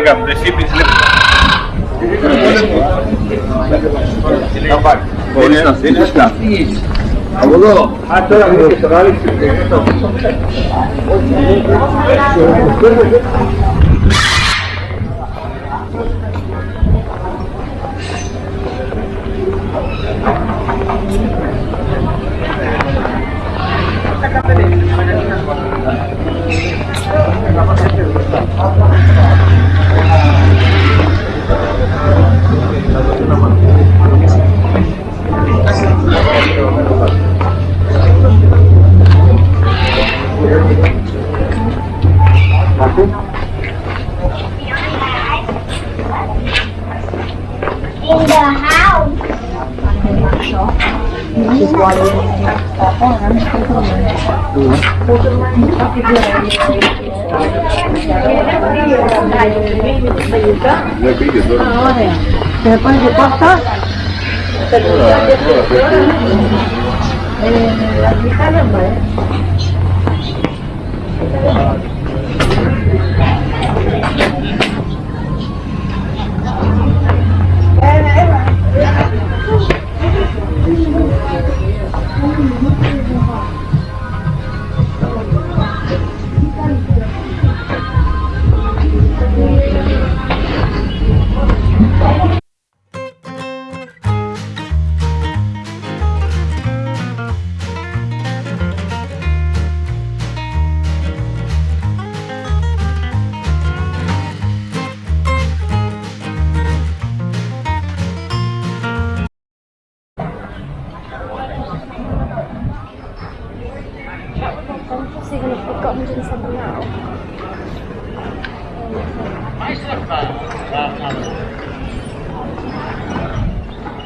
लगाम जैसी पिछले बोलो Ne pide dobro. Se ne pide posta? Eh, la guitarra, ¿eh? I'm probably if to have forgotten doing something now. My slipper!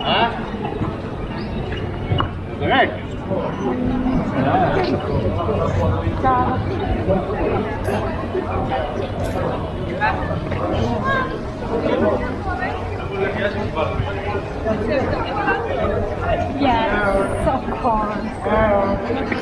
Huh? Correct. Yeah, so cool.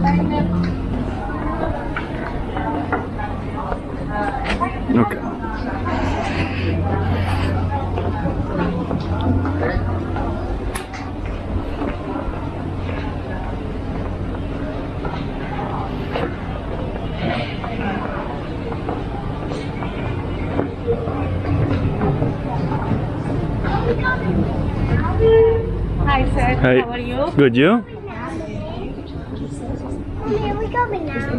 Okay. Hi, sir. Hi. How are you? Good, you?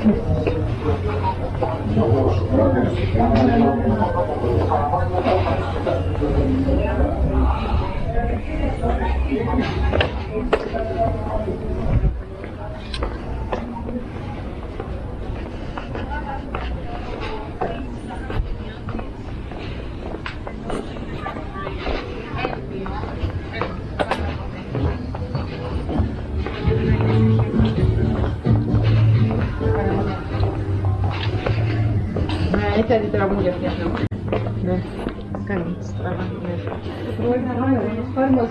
Thank you. хотя ведь траву я снял. Да. Конец трава. Ой, нормально, нормально.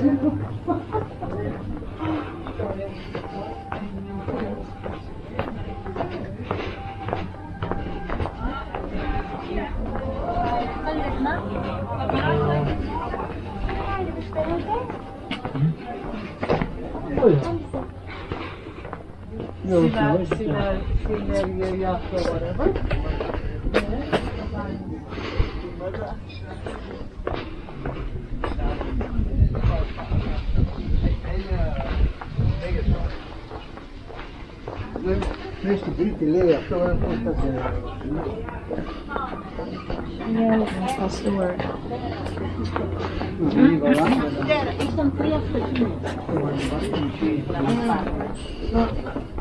Süper, süper, süper, süper, süper, süper, süper, Cristo grita e leia, pelo menos está Yes, that's the word. It's on prayer for you.